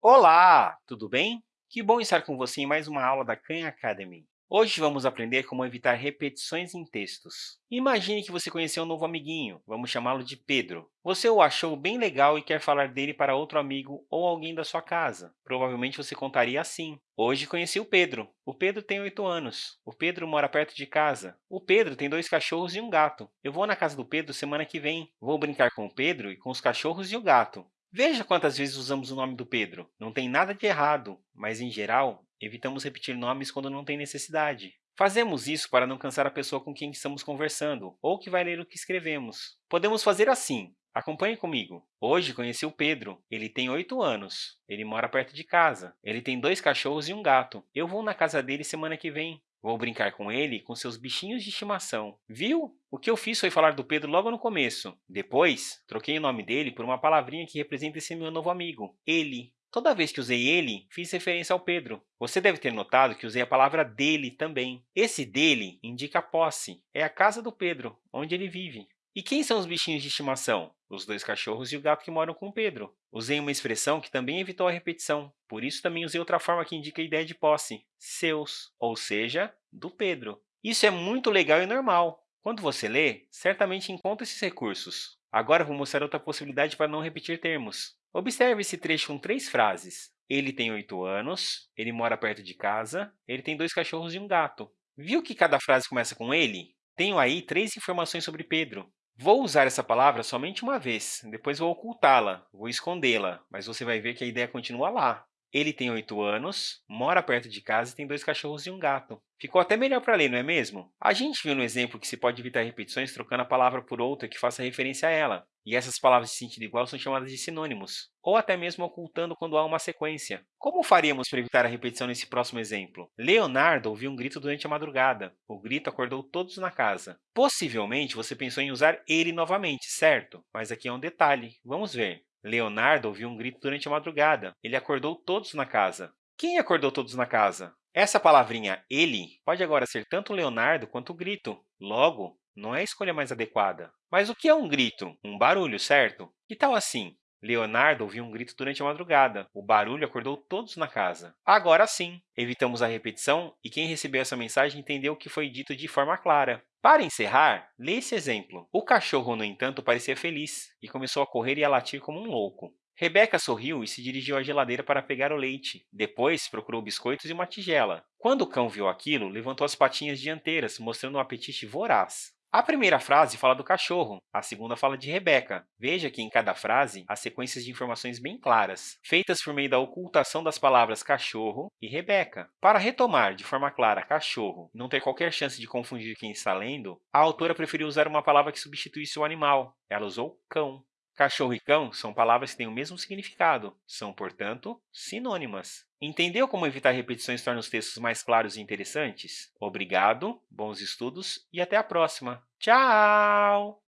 Olá, tudo bem? Que bom estar com você em mais uma aula da Khan Academy. Hoje vamos aprender como evitar repetições em textos. Imagine que você conheceu um novo amiguinho, vamos chamá-lo de Pedro. Você o achou bem legal e quer falar dele para outro amigo ou alguém da sua casa. Provavelmente você contaria assim. Hoje conheci o Pedro. O Pedro tem 8 anos. O Pedro mora perto de casa. O Pedro tem dois cachorros e um gato. Eu vou na casa do Pedro semana que vem. Vou brincar com o Pedro e com os cachorros e o gato. Veja quantas vezes usamos o nome do Pedro. Não tem nada de errado, mas, em geral, evitamos repetir nomes quando não tem necessidade. Fazemos isso para não cansar a pessoa com quem estamos conversando ou que vai ler o que escrevemos. Podemos fazer assim. Acompanhe comigo. Hoje conheci o Pedro. Ele tem 8 anos. Ele mora perto de casa. Ele tem dois cachorros e um gato. Eu vou na casa dele semana que vem. Vou brincar com ele com seus bichinhos de estimação. Viu? O que eu fiz foi falar do Pedro logo no começo. Depois, troquei o nome dele por uma palavrinha que representa esse meu novo amigo, ele. Toda vez que usei ele, fiz referência ao Pedro. Você deve ter notado que usei a palavra dele também. Esse dele indica posse. É a casa do Pedro, onde ele vive. E quem são os bichinhos de estimação? Os dois cachorros e o gato que moram com Pedro. Usei uma expressão que também evitou a repetição, por isso também usei outra forma que indica a ideia de posse, seus, ou seja, do Pedro. Isso é muito legal e normal. Quando você lê, certamente encontra esses recursos. Agora vou mostrar outra possibilidade para não repetir termos. Observe esse trecho com três frases. Ele tem oito anos, ele mora perto de casa, ele tem dois cachorros e um gato. Viu que cada frase começa com ele? Tenho aí três informações sobre Pedro. Vou usar essa palavra somente uma vez, depois vou ocultá-la, vou escondê-la, mas você vai ver que a ideia continua lá. Ele tem 8 anos, mora perto de casa e tem dois cachorros e um gato. Ficou até melhor para ler, não é mesmo? A gente viu no exemplo que se pode evitar repetições trocando a palavra por outra que faça referência a ela. E essas palavras de sentido igual são chamadas de sinônimos, ou até mesmo ocultando quando há uma sequência. Como faríamos para evitar a repetição nesse próximo exemplo? Leonardo ouviu um grito durante a madrugada. O grito acordou todos na casa. Possivelmente você pensou em usar ele novamente, certo? Mas aqui é um detalhe. Vamos ver. Leonardo ouviu um grito durante a madrugada. Ele acordou todos na casa. Quem acordou todos na casa? Essa palavrinha ele pode agora ser tanto Leonardo quanto o grito. Logo, não é a escolha mais adequada. Mas o que é um grito? Um barulho, certo? Que tal assim? Leonardo ouviu um grito durante a madrugada. O barulho acordou todos na casa. Agora sim, evitamos a repetição e quem recebeu essa mensagem entendeu o que foi dito de forma clara. Para encerrar, lê esse exemplo. O cachorro, no entanto, parecia feliz e começou a correr e a latir como um louco. Rebeca sorriu e se dirigiu à geladeira para pegar o leite. Depois, procurou biscoitos e uma tigela. Quando o cão viu aquilo, levantou as patinhas dianteiras, mostrando um apetite voraz. A primeira frase fala do cachorro, a segunda fala de Rebeca. Veja que em cada frase há sequências de informações bem claras, feitas por meio da ocultação das palavras cachorro e Rebeca. Para retomar de forma clara cachorro e não ter qualquer chance de confundir quem está lendo, a autora preferiu usar uma palavra que substituísse o animal. Ela usou cão. Cachorro e cão são palavras que têm o mesmo significado, são, portanto, sinônimas. Entendeu como evitar repetições torna os textos mais claros e interessantes? Obrigado, bons estudos e até a próxima! Tchau!